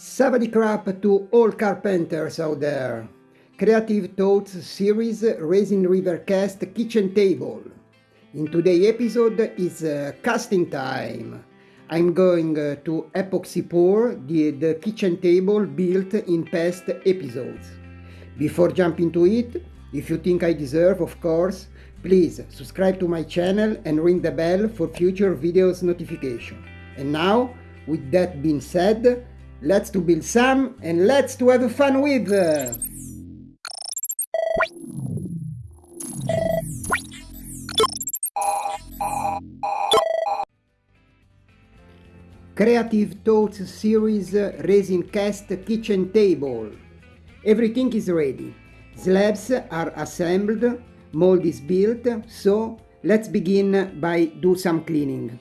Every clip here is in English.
Savadi crap to all carpenters out there. Creative Thoughts series Resin River Cast Kitchen Table. In today's episode is uh, casting time. I'm going uh, to epoxy pour the, the kitchen table built in past episodes. Before jumping to it, if you think I deserve, of course, please subscribe to my channel and ring the bell for future videos notification. And now, with that being said, let's to build some and let's to have fun with! Uh. Creative Thoughts series uh, resin cast kitchen table. Everything is ready. Slabs are assembled, mold is built, so let's begin by do some cleaning.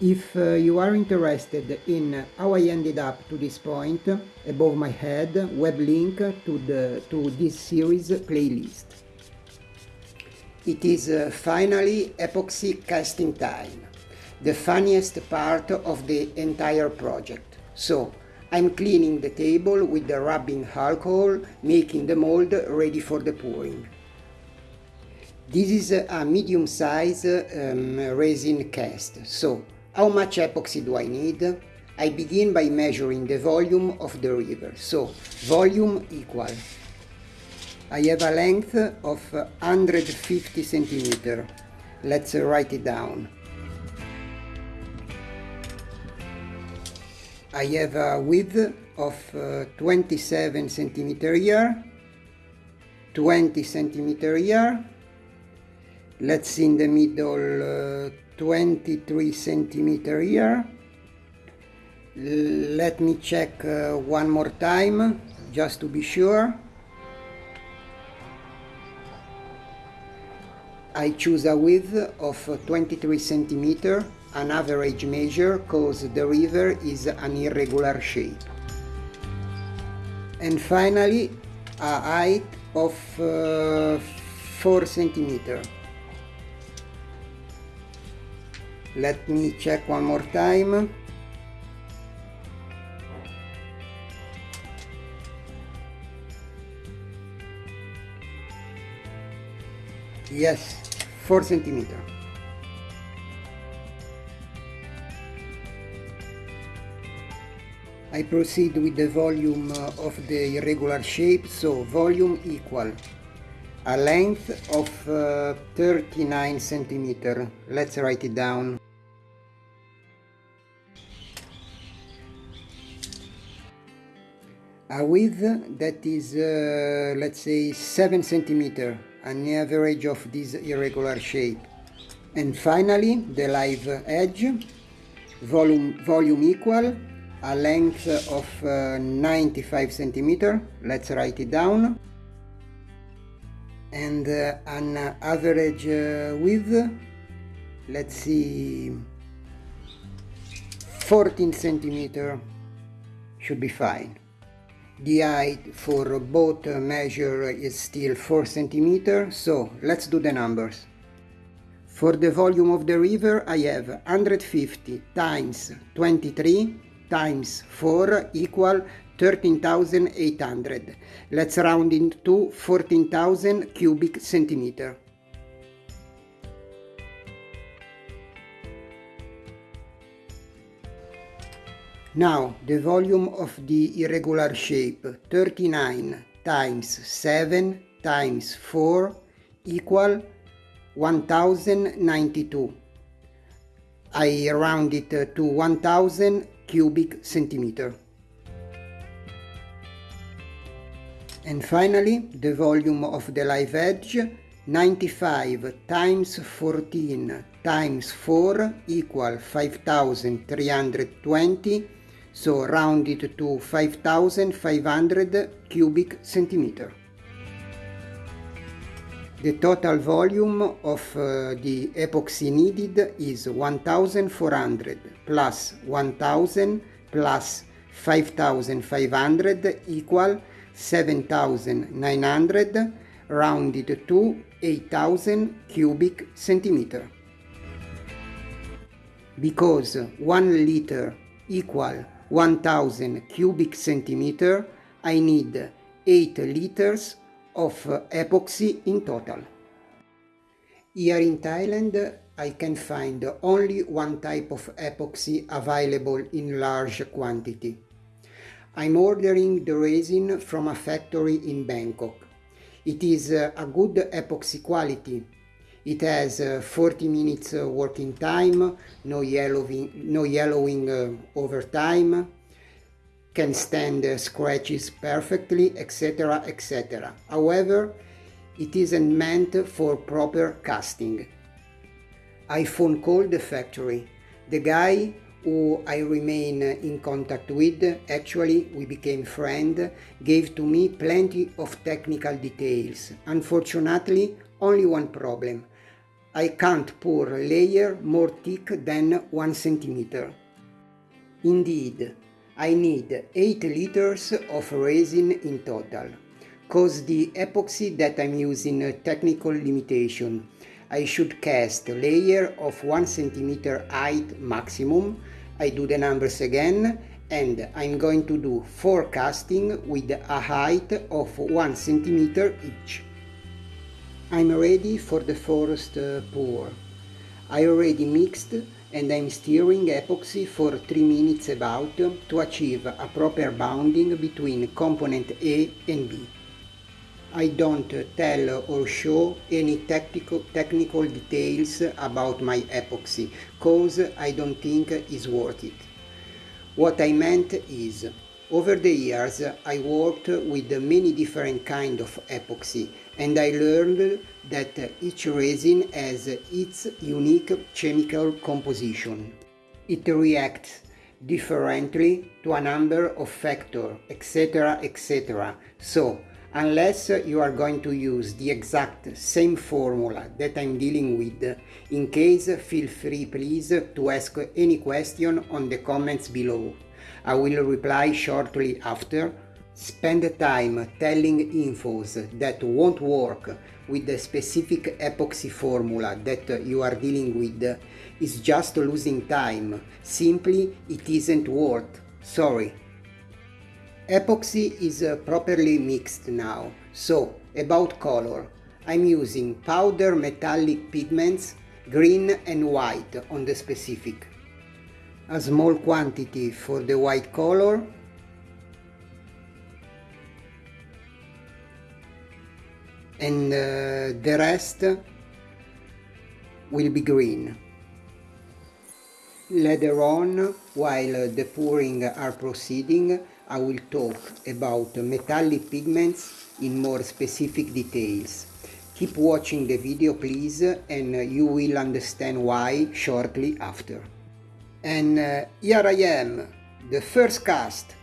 If uh, you are interested in how I ended up to this point, above my head, web link to, the, to this series playlist. It is uh, finally epoxy casting time, the funniest part of the entire project. So, I'm cleaning the table with the rubbing alcohol, making the mold ready for the pouring. This is a medium size um, resin cast, so how much epoxy do I need? I begin by measuring the volume of the river, so volume equal. I have a length of 150 centimeter. Let's write it down. I have a width of uh, 27 centimeter here, 20 centimeter here, let's see in the middle uh, 23 centimeter here. Let me check uh, one more time just to be sure. I choose a width of 23 centimeter, an average measure cause the river is an irregular shape. And finally, a height of uh, 4 centimeter. Let me check one more time. Yes, 4 centimeter. I proceed with the volume of the irregular shape, so volume equal a length of uh, 39 centimeter. Let's write it down. A width that is, uh, let's say, 7 centimeter, an average of this irregular shape. And finally, the live edge, volume, volume equal, a length of uh, 95 centimeter. Let's write it down and uh, an average uh, width let's see 14 centimeter should be fine the height for both measure is still 4 centimeter so let's do the numbers for the volume of the river I have 150 times 23 times 4 equal 13,800. Let's round it to 14,000 cubic centimeter. Now the volume of the irregular shape 39 times 7 times 4 equal 1092. I round it uh, to 1000 cubic centimeter. And finally, the volume of the live edge 95 times 14 times 4 equal 5320 so round it to 5500 cubic centimeter. The total volume of uh, the epoxy needed is 1400 plus 1000 plus 5500 equal 7900 rounded to 8000 cubic centimeter. Because 1 liter equal 1000 cubic centimeter, I need 8 liters of epoxy in total. Here in Thailand I can find only one type of epoxy available in large quantity. I'm ordering the resin from a factory in Bangkok. It is a good epoxy quality. It has uh, 40 minutes uh, working time, no yellowing, no yellowing uh, over time, can stand uh, scratches perfectly, etc. etc. However, it isn't meant for proper casting. I phone called the factory. The guy who I remain in contact with, actually we became friends, gave to me plenty of technical details. Unfortunately, only one problem. I can't pour a layer more thick than 1 centimeter. Indeed, I need 8 liters of resin in total, cause the epoxy that I'm using a technical limitation I should cast a layer of 1 centimeter height maximum. I do the numbers again and I'm going to do 4 casting with a height of 1 centimeter each. I'm ready for the first uh, pour. I already mixed and I'm stirring epoxy for 3 minutes about to achieve a proper bonding between component A and B. I don't tell or show any technical, technical details about my epoxy, cause I don't think is worth it. What I meant is, over the years I worked with many different kind of epoxy and I learned that each resin has its unique chemical composition. It reacts differently to a number of factors, etc. etc. So unless you are going to use the exact same formula that I'm dealing with. In case, feel free please to ask any question on the comments below. I will reply shortly after. Spend time telling infos that won't work with the specific epoxy formula that you are dealing with is just losing time. Simply, it isn't worth. Sorry. Epoxy is uh, properly mixed now, so about color. I'm using powder metallic pigments, green and white on the specific. A small quantity for the white color and uh, the rest will be green. Later on, while the pouring are proceeding, I will talk about metallic pigments in more specific details. Keep watching the video please and you will understand why shortly after. And uh, here I am, the first cast.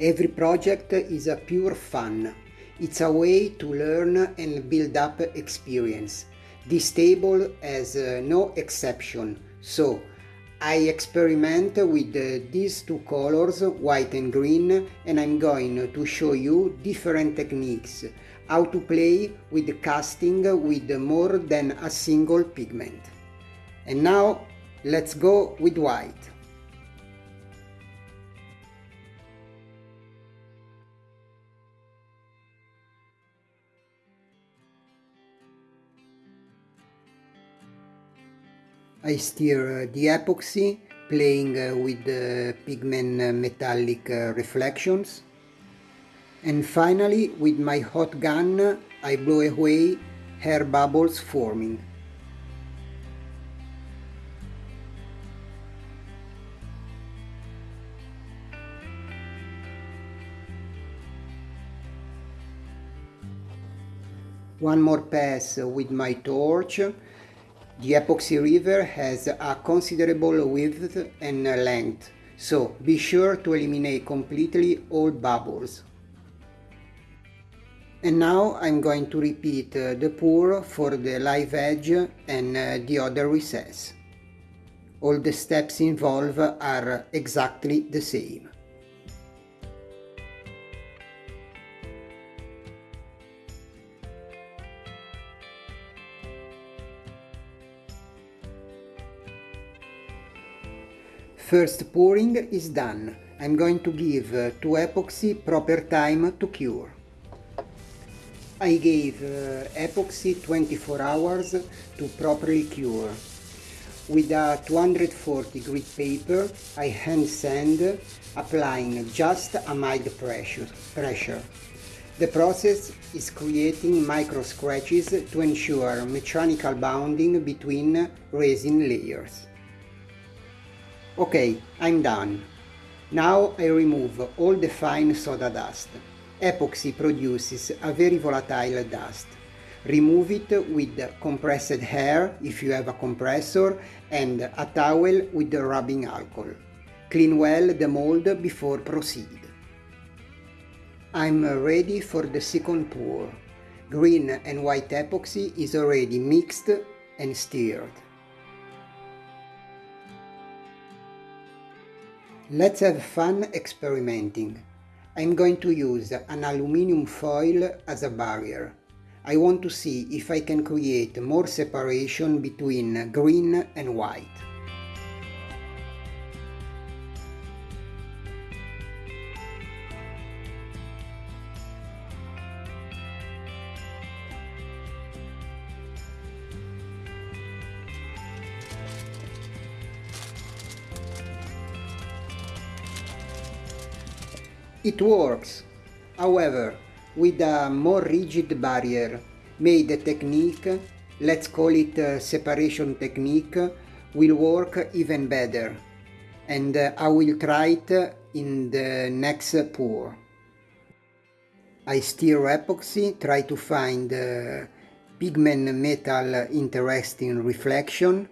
Every project is a pure fun. It's a way to learn and build up experience. This table has uh, no exception, so I experiment with these two colors, white and green, and I'm going to show you different techniques, how to play with casting with more than a single pigment. And now let's go with white. I stir the epoxy playing uh, with the pigment uh, metallic uh, reflections and finally with my hot gun I blow away hair bubbles forming. One more pass with my torch the epoxy river has a considerable width and length, so be sure to eliminate completely all bubbles. And now I'm going to repeat uh, the pour for the live edge and uh, the other recess. All the steps involved are exactly the same. First pouring is done. I'm going to give to epoxy proper time to cure. I gave uh, epoxy 24 hours to properly cure. With a 240 grit paper, I hand sand, applying just a mild pressure. pressure. The process is creating micro scratches to ensure mechanical bonding between resin layers. Okay, I'm done. Now I remove all the fine soda dust. Epoxy produces a very volatile dust. Remove it with compressed air if you have a compressor and a towel with rubbing alcohol. Clean well the mold before proceed. I'm ready for the second pour. Green and white epoxy is already mixed and stirred. Let's have fun experimenting. I'm going to use an aluminium foil as a barrier. I want to see if I can create more separation between green and white. It works, however, with a more rigid barrier made the technique, let's call it separation technique, will work even better. And uh, I will try it in the next pour. I stir epoxy, try to find uh, pigment metal interesting reflection.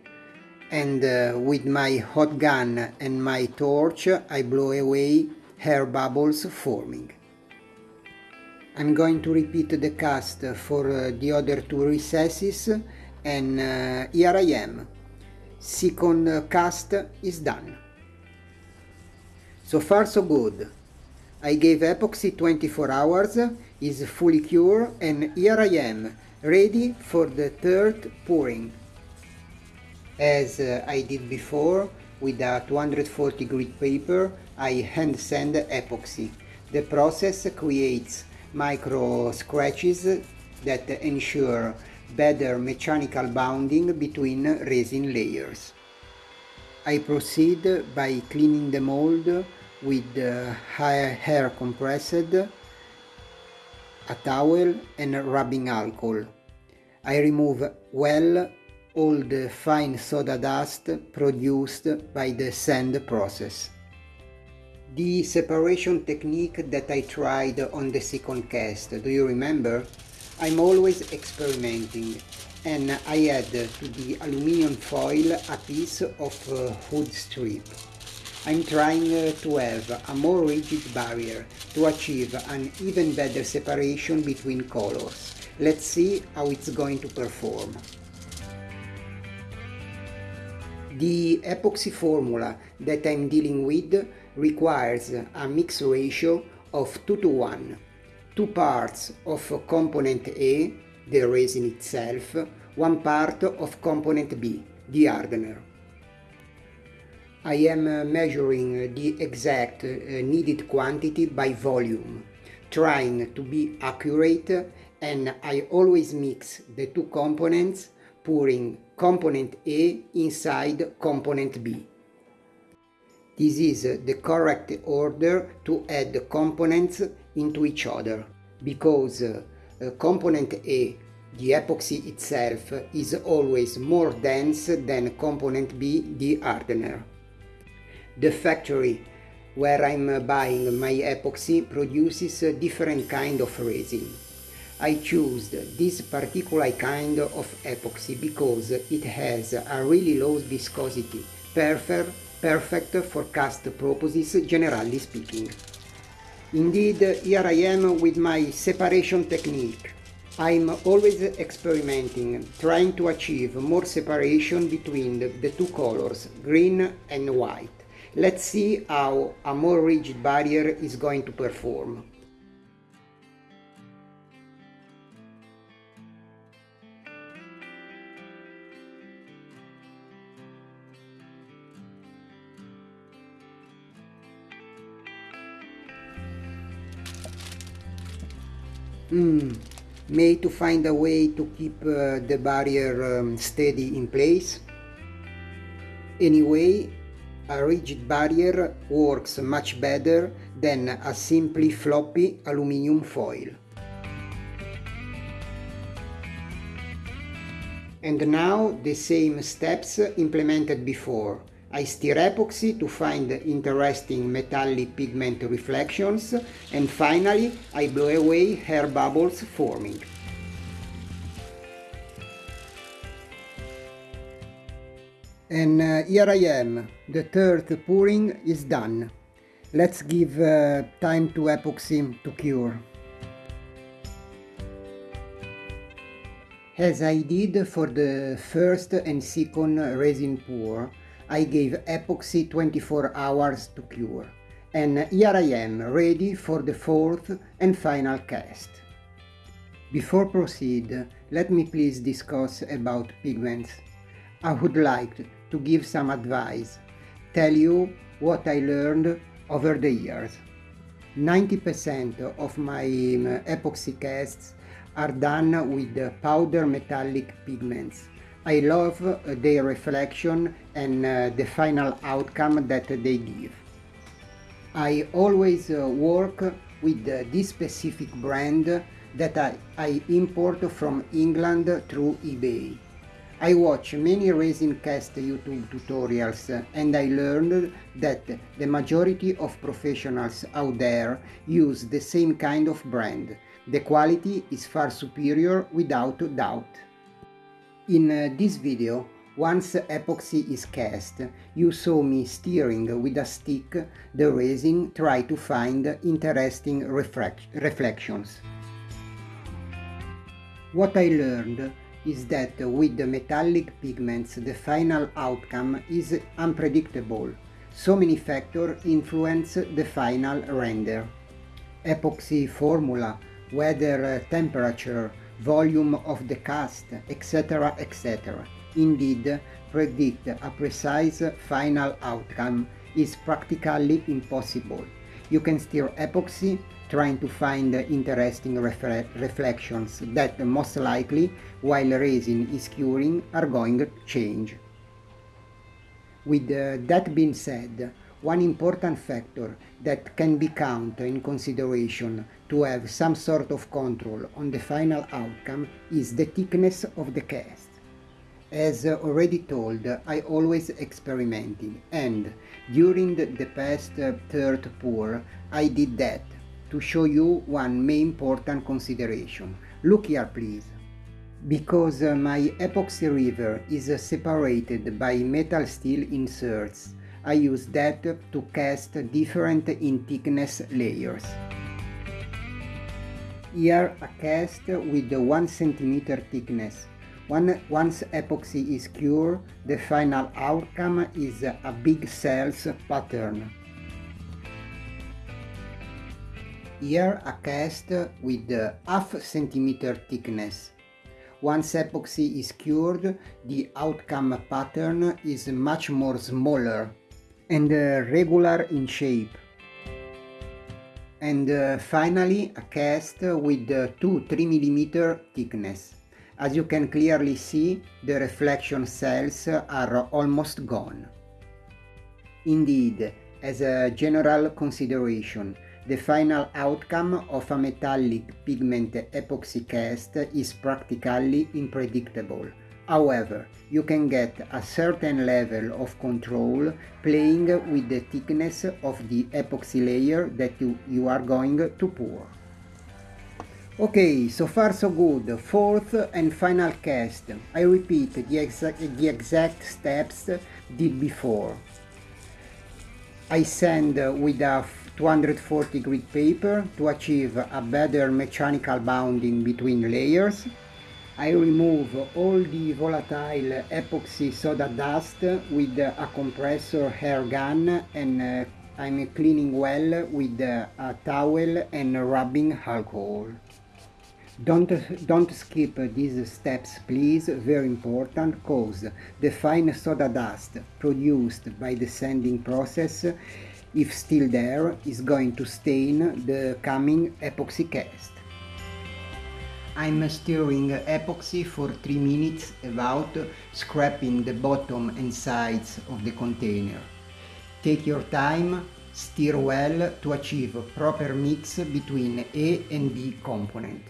And uh, with my hot gun and my torch I blow away air bubbles forming. I'm going to repeat the cast for uh, the other two recesses and uh, here I am. Second cast is done. So far so good. I gave epoxy 24 hours, is fully cured and here I am, ready for the third pouring. As uh, I did before, with a 240 grit paper, I hand sand epoxy. The process creates micro scratches that ensure better mechanical bonding between resin layers. I proceed by cleaning the mold with air compressed, a towel and rubbing alcohol. I remove well all the fine soda dust produced by the sand process. The separation technique that I tried on the second cast, do you remember? I'm always experimenting and I add to the aluminium foil a piece of uh, strip. I'm trying uh, to have a more rigid barrier to achieve an even better separation between colors. Let's see how it's going to perform. The epoxy formula that I'm dealing with requires a mix ratio of 2 to 1. Two parts of component A, the resin itself, one part of component B, the hardener. I am measuring the exact uh, needed quantity by volume, trying to be accurate and I always mix the two components pouring component A inside component B. This is the correct order to add the components into each other, because uh, component A, the epoxy itself, is always more dense than component B, the hardener. The factory where I'm buying my epoxy produces a different kind of resin. I chose this particular kind of epoxy because it has a really low viscosity, perfect, perfect for cast purposes generally speaking. Indeed, here I am with my separation technique. I'm always experimenting, trying to achieve more separation between the, the two colors, green and white. Let's see how a more rigid barrier is going to perform. Mm, made to find a way to keep uh, the barrier um, steady in place. Anyway, a rigid barrier works much better than a simply floppy aluminium foil. And now the same steps implemented before. I stir epoxy to find interesting metallic pigment reflections and finally I blow away hair bubbles forming. And uh, here I am, the third pouring is done. Let's give uh, time to epoxy to cure. As I did for the first and second resin pour, I gave epoxy 24 hours to cure. And here I am, ready for the fourth and final cast. Before proceed, let me please discuss about pigments. I would like to give some advice, tell you what I learned over the years. 90% of my um, epoxy casts are done with powder metallic pigments. I love uh, their reflection and uh, the final outcome that they give. I always uh, work with this specific brand that I, I import from England through eBay. I watch many resin cast YouTube tutorials and I learned that the majority of professionals out there use the same kind of brand. The quality is far superior without doubt. In uh, this video, once epoxy is cast, you saw me steering with a stick the resin try to find interesting reflections. What I learned is that with the metallic pigments the final outcome is unpredictable. So many factors influence the final render. Epoxy formula, weather temperature, volume of the cast, etc. etc. Indeed, predict a precise final outcome is practically impossible. You can stir epoxy trying to find interesting reflections that most likely, while resin is curing, are going to change. With uh, that being said, one important factor that can be counted in consideration to have some sort of control on the final outcome is the thickness of the cast. As already told, I always experimented and during the past third pour I did that to show you one main important consideration. Look here please. Because uh, my epoxy river is uh, separated by metal steel inserts, I use that to cast different in thickness layers. Here a cast with 1 cm thickness. One, once epoxy is cured, the final outcome is a big cells pattern. Here a cast with half centimeter thickness. Once epoxy is cured, the outcome pattern is much more smaller and uh, regular in shape. And uh, finally a cast with uh, 2-3 mm thickness. As you can clearly see, the reflection cells are almost gone. Indeed, as a general consideration, the final outcome of a metallic pigment epoxy cast is practically unpredictable. However, you can get a certain level of control playing with the thickness of the epoxy layer that you, you are going to pour. Okay, so far so good. Fourth and final cast. I repeat the exact, the exact steps did before. I sand with a 240 grit paper to achieve a better mechanical bounding between layers. I remove all the volatile epoxy soda dust with a compressor hair gun and uh, I'm cleaning well with a towel and rubbing alcohol. Don't, don't skip these steps please, very important, cause the fine soda dust produced by the sanding process if still there, is going to stain the coming epoxy cast. I'm stirring epoxy for 3 minutes about scraping the bottom and sides of the container. Take your time, stir well to achieve proper mix between A and B component.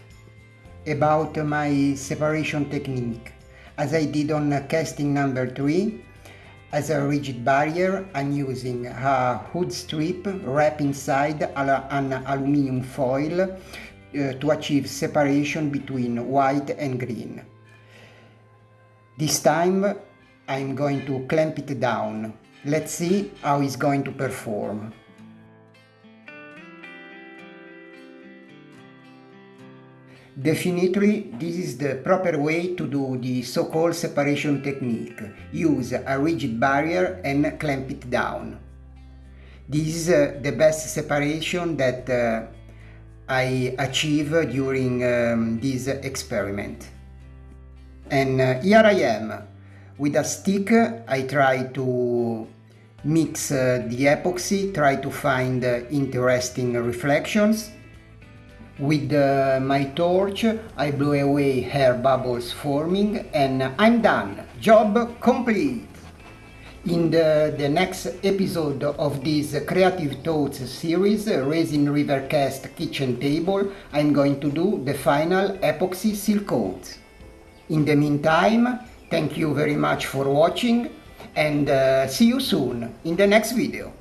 About my separation technique. As I did on casting number 3, as a rigid barrier, I'm using a hood strip wrapped inside an aluminum foil uh, to achieve separation between white and green. This time I'm going to clamp it down. Let's see how it's going to perform. Definitely this is the proper way to do the so-called separation technique. Use a rigid barrier and clamp it down. This is uh, the best separation that uh, I achieve during um, this experiment. And uh, here I am. With a stick I try to mix uh, the epoxy, try to find uh, interesting reflections with uh, my torch I blow away air bubbles forming and I'm done. Job complete. In the, the next episode of this Creative Thoughts series, Resin River Cast Kitchen Table, I'm going to do the final epoxy seal coat. In the meantime, thank you very much for watching and uh, see you soon in the next video.